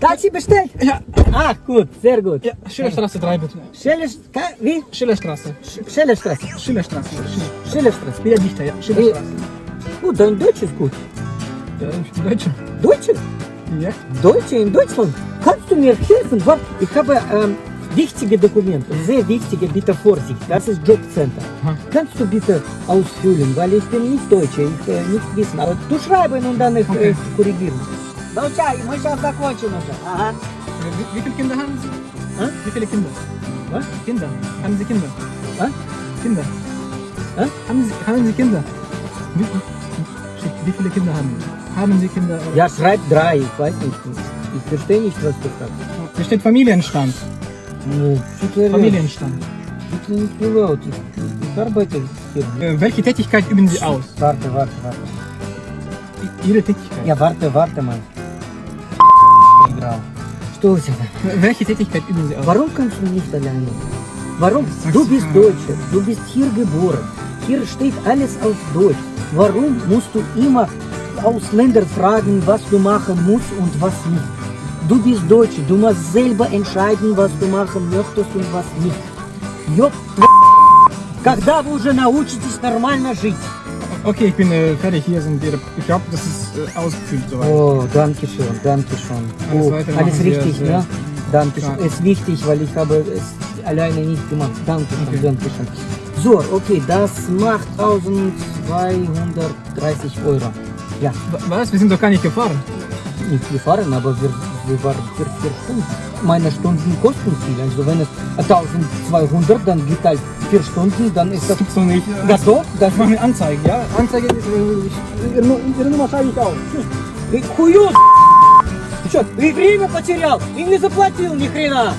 Taxi bestellt? Ja, Ah, gut, sehr gut. ja, Schillerstraße 3 bitte. Schelle, ka- wie? Schillerstraße. Sch-. Schillerstraße. Schiller. Schellestraße. Ja, dichter, ja. Schillerstraße. Gut, dein Deutsch ist gut. Ja, ich bin Deutscher. Deutsche? Ja. Deutsche in Deutschland. Kannst du mir helfen? Ich habe ähm, wichtige Dokumente, sehr wichtige, bitte Vorsicht. Das ist Jobcenter. Aha. Kannst du bitte ausfüllen, weil ich bin nicht Deutsche, ich äh, nicht wissen. Aber du schreiben und dann ich Okay. äh, korrigieren. Получай, мы сейчас закончим уже. Ага. Wie, wie viele Kinder haben Sie? Hä? Wie viele Kinder? Was? Kinder. Haben Sie Kinder? Was? Kinder. Hä? Haben Sie, haben Sie Kinder? Wie, Shit, wie viele Kinder haben Sie? Haben Sie Kinder? oder- Ja, schreib drei, ich weiß nicht. Ich verstehe nicht, was du sagst. Hier steht Familienstand. Ну, что ты Familienstand. Это не so laut. Ich, ich arbeite hier. Äh, welche Tätigkeit üben Sie aus? Warte, warte, warte. I- Ihre Tätigkeit. Ja, warte, warte mal. Играл. Что у тебя? Welche Tätigkeit üben Sie aus? Warum kannst du nicht alleine? Warum? Sagst Du du bist mal. Deutsche, du bist hier geboren. Hier steht alles auf Deutsch. Warum musst du immer Ausländer fragen, was du machen musst und was nicht? Du bist Deutsche, du musst selber entscheiden, was du machen möchtest und was nicht. Ёб тв- Когда вы уже научитесь нормально жить? Okay, ich bin äh, fertig. Hier sind Ihre. Ich glaube, das ist äh, ausgefüllt soweit. Oh, danke schön, danke schön. Alles Oh, alles wir richtig, ne? Danke schön. Ist wichtig, weil ich habe es alleine nicht gemacht. Danke schön, Okay. danke schön. So, okay, das macht 1230 Euro. Ja, Wa- Was? Wir sind doch gar nicht gefahren. nicht gefahren, aber wir, Stunden. Meine Stunden kosten viel. Also wenn es 1200, dann geht halt vier Stunden, dann ist das... Das gibt's doch nicht. Das doch, das Ich mache eine Anzeige, ja? Anzeige ist. Äh, ich, ihre, Nu- ihre Nummer schreibe ich auf. Ты хуёс! Ты что, и время потерял, и не заплатил ни хрена!